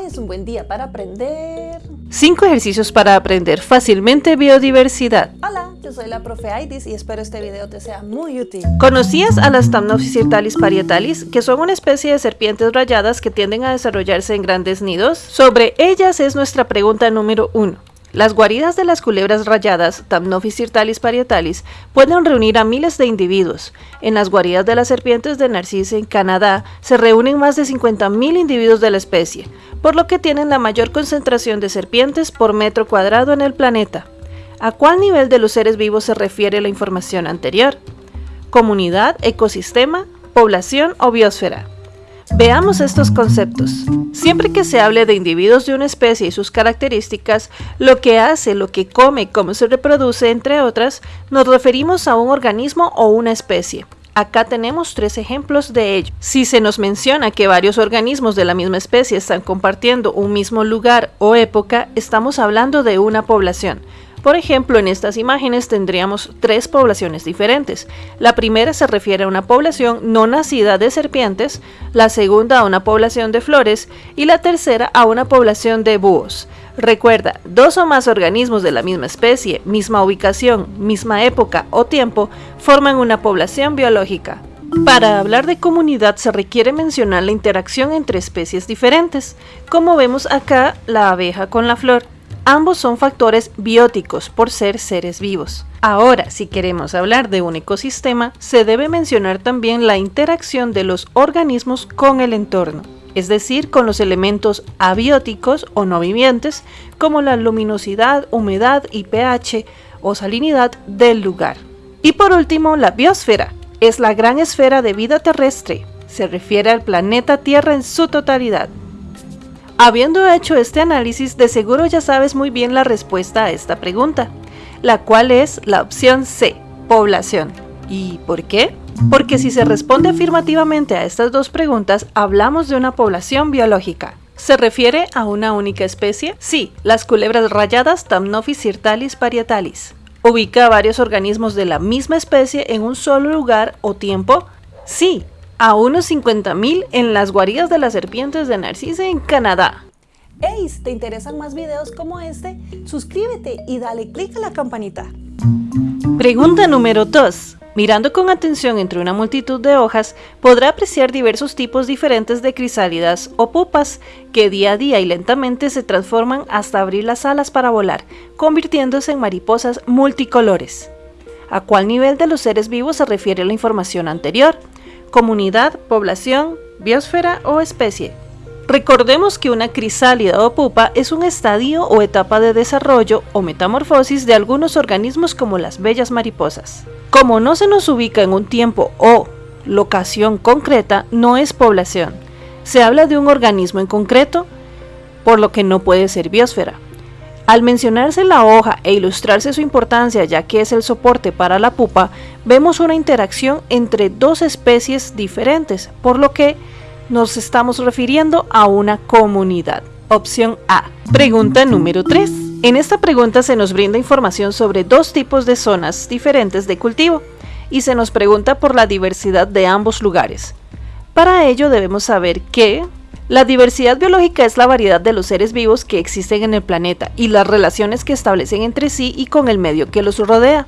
Hoy es un buen día para aprender... 5 ejercicios para aprender fácilmente biodiversidad. Hola, yo soy la profe Aidis y espero este video te sea muy útil. ¿Conocías a las Thamnophis parietalis, que son una especie de serpientes rayadas que tienden a desarrollarse en grandes nidos? Sobre ellas es nuestra pregunta número 1. Las guaridas de las culebras rayadas, Thamnophis sirtalis parietalis, pueden reunir a miles de individuos. En las guaridas de las serpientes de Narcisse en Canadá se reúnen más de 50.000 individuos de la especie, por lo que tienen la mayor concentración de serpientes por metro cuadrado en el planeta. ¿A cuál nivel de los seres vivos se refiere la información anterior? ¿Comunidad, ecosistema, población o biosfera? Veamos estos conceptos. Siempre que se hable de individuos de una especie y sus características, lo que hace, lo que come, cómo se reproduce, entre otras, nos referimos a un organismo o una especie. Acá tenemos tres ejemplos de ello. Si se nos menciona que varios organismos de la misma especie están compartiendo un mismo lugar o época, estamos hablando de una población. Por ejemplo, en estas imágenes tendríamos tres poblaciones diferentes. La primera se refiere a una población no nacida de serpientes, la segunda a una población de flores y la tercera a una población de búhos. Recuerda, dos o más organismos de la misma especie, misma ubicación, misma época o tiempo forman una población biológica. Para hablar de comunidad se requiere mencionar la interacción entre especies diferentes, como vemos acá la abeja con la flor. Ambos son factores bióticos por ser seres vivos. Ahora, si queremos hablar de un ecosistema, se debe mencionar también la interacción de los organismos con el entorno, es decir, con los elementos abióticos o no vivientes, como la luminosidad, humedad y pH o salinidad del lugar. Y por último, la biosfera, es la gran esfera de vida terrestre, se refiere al planeta Tierra en su totalidad. Habiendo hecho este análisis, de seguro ya sabes muy bien la respuesta a esta pregunta, la cual es la opción C, población. ¿Y por qué? Porque si se responde afirmativamente a estas dos preguntas, hablamos de una población biológica. ¿Se refiere a una única especie? Sí, las culebras rayadas Thamnophis sirtalis parietalis. ¿Ubica varios organismos de la misma especie en un solo lugar o tiempo? Sí, a unos 50.000 en las guaridas de las serpientes de Narcisse en Canadá. Hey, si te interesan más videos como este, suscríbete y dale click a la campanita. Pregunta número 2. Mirando con atención entre una multitud de hojas, podrá apreciar diversos tipos diferentes de crisálidas o pupas que día a día y lentamente se transforman hasta abrir las alas para volar, convirtiéndose en mariposas multicolores. ¿A cuál nivel de los seres vivos se refiere la información anterior? Comunidad, población, biosfera o especie. Recordemos que una crisálida o pupa es un estadio o etapa de desarrollo o metamorfosis de algunos organismos como las bellas mariposas. Como no se nos ubica en un tiempo o locación concreta, no es población. Se habla de un organismo en concreto, por lo que no puede ser biosfera. Al mencionarse la hoja e ilustrarse su importancia ya que es el soporte para la pupa, vemos una interacción entre dos especies diferentes, por lo que nos estamos refiriendo a una comunidad. Opción A. Pregunta número 3. En esta pregunta se nos brinda información sobre dos tipos de zonas diferentes de cultivo y se nos pregunta por la diversidad de ambos lugares. Para ello debemos saber que la diversidad biológica es la variedad de los seres vivos que existen en el planeta y las relaciones que establecen entre sí y con el medio que los rodea.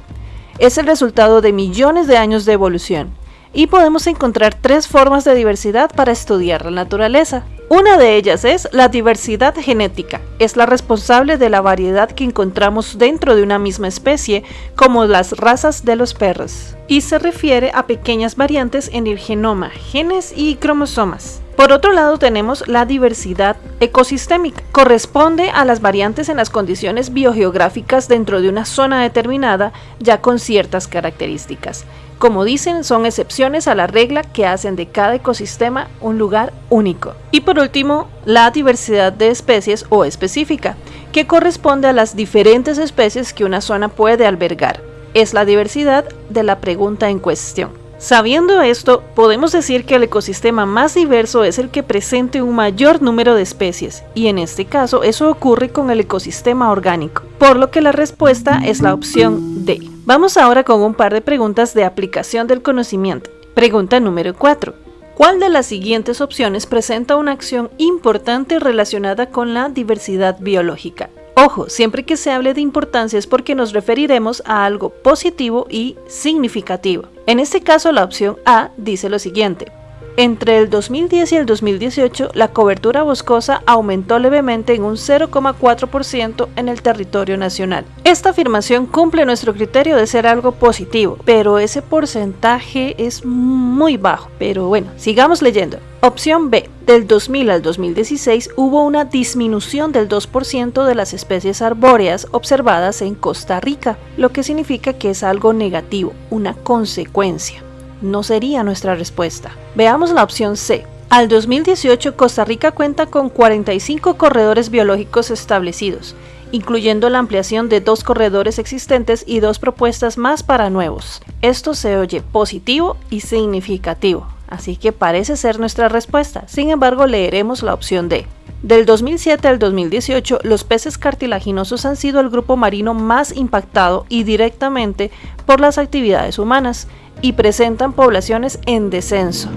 Es el resultado de millones de años de evolución. Y podemos encontrar tres formas de diversidad para estudiar la naturaleza. Una de ellas es la diversidad genética. Es la responsable de la variedad que encontramos dentro de una misma especie, como las razas de los perros. Y se refiere a pequeñas variantes en el genoma, genes y cromosomas. Por otro lado tenemos la diversidad ecosistémica. Corresponde a las variantes en las condiciones biogeográficas dentro de una zona determinada ya con ciertas características. Como dicen, son excepciones a la regla que hacen de cada ecosistema un lugar único. Y por último, la diversidad de especies o específica, que corresponde a las diferentes especies que una zona puede albergar. Es la diversidad de la pregunta en cuestión. Sabiendo esto, podemos decir que el ecosistema más diverso es el que presente un mayor número de especies, y en este caso eso ocurre con el ecosistema orgánico, por lo que la respuesta es la opción D. Vamos ahora con un par de preguntas de aplicación del conocimiento. Pregunta número 4. ¿Cuál de las siguientes opciones presenta una acción importante relacionada con la diversidad biológica? Ojo, siempre que se hable de importancia es porque nos referiremos a algo positivo y significativo. En este caso, la opción A dice lo siguiente. Entre el 2010 y el 2018, la cobertura boscosa aumentó levemente en un 0,4% en el territorio nacional. Esta afirmación cumple nuestro criterio de ser algo positivo, pero ese porcentaje es muy bajo. Pero bueno, sigamos leyendo. Opción B. Del 2000 al 2016 hubo una disminución del 2% de las especies arbóreas observadas en Costa Rica, lo que significa que es algo negativo, una consecuencia no sería nuestra respuesta. Veamos la opción C. Al 2018, Costa Rica cuenta con 45 corredores biológicos establecidos, incluyendo la ampliación de dos corredores existentes y dos propuestas más para nuevos. Esto se oye positivo y significativo, así que parece ser nuestra respuesta. Sin embargo, leeremos la opción D. Del 2007 al 2018, los peces cartilaginosos han sido el grupo marino más impactado y directamente por las actividades humanas y presentan poblaciones en descenso.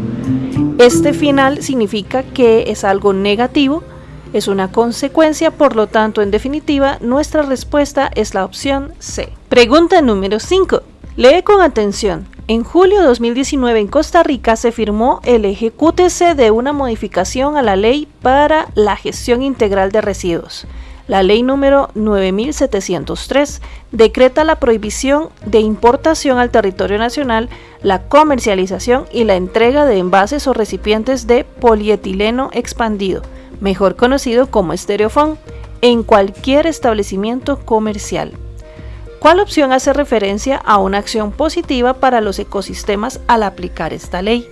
Este final significa que es algo negativo, es una consecuencia, por lo tanto, en definitiva, nuestra respuesta es la opción C. Pregunta número 5. Lee con atención. En julio de 2019 en Costa Rica se firmó el ejecútese de una modificación a la ley para la gestión integral de residuos. La ley número 9703 decreta la prohibición de importación al territorio nacional, la comercialización y la entrega de envases o recipientes de polietileno expandido, mejor conocido como estereofón, en cualquier establecimiento comercial. ¿Cuál opción hace referencia a una acción positiva para los ecosistemas al aplicar esta ley?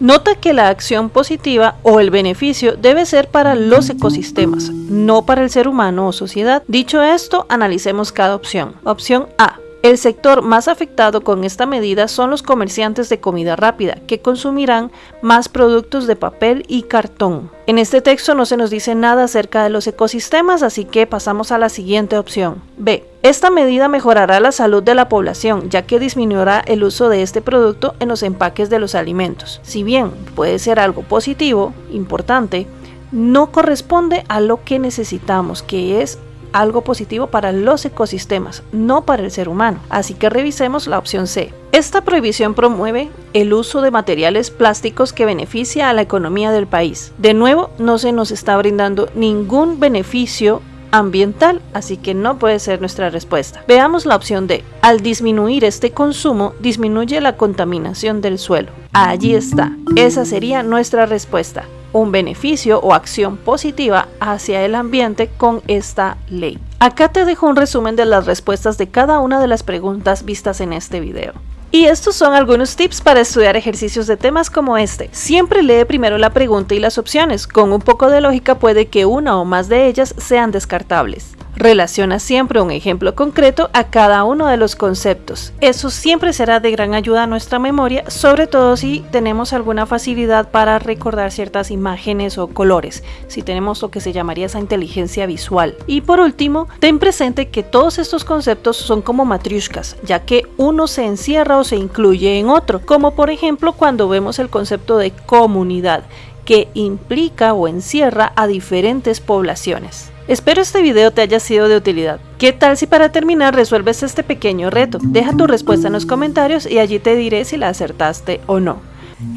Nota que la acción positiva o el beneficio debe ser para los ecosistemas, no para el ser humano o sociedad. Dicho esto, analicemos cada opción. Opción A. El sector más afectado con esta medida son los comerciantes de comida rápida, que consumirán más productos de papel y cartón. En este texto no se nos dice nada acerca de los ecosistemas, así que pasamos a la siguiente opción. B. Esta medida mejorará la salud de la población, ya que disminuirá el uso de este producto en los empaques de los alimentos. Si bien puede ser algo positivo, importante, no corresponde a lo que necesitamos, que es algo positivo para los ecosistemas, no para el ser humano. Así que revisemos la opción C. Esta prohibición promueve el uso de materiales plásticos que beneficia a la economía del país. De nuevo, no se nos está brindando ningún beneficio ambiental, así que no puede ser nuestra respuesta. Veamos la opción D. Al disminuir este consumo, disminuye la contaminación del suelo. Allí está. Esa sería nuestra respuesta un beneficio o acción positiva hacia el ambiente con esta ley. Acá te dejo un resumen de las respuestas de cada una de las preguntas vistas en este video. Y estos son algunos tips para estudiar ejercicios de temas como este. Siempre lee primero la pregunta y las opciones. Con un poco de lógica puede que una o más de ellas sean descartables. Relaciona siempre un ejemplo concreto a cada uno de los conceptos. Eso siempre será de gran ayuda a nuestra memoria, sobre todo si tenemos alguna facilidad para recordar ciertas imágenes o colores, si tenemos lo que se llamaría esa inteligencia visual. Y por último, ten presente que todos estos conceptos son como matriushkas, ya que uno se encierra o se incluye en otro, como por ejemplo cuando vemos el concepto de comunidad, que implica o encierra a diferentes poblaciones. Espero este video te haya sido de utilidad. ¿Qué tal si para terminar resuelves este pequeño reto? Deja tu respuesta en los comentarios y allí te diré si la acertaste o no.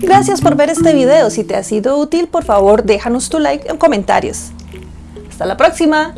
Gracias por ver este video. Si te ha sido útil, por favor déjanos tu like en comentarios. ¡Hasta la próxima!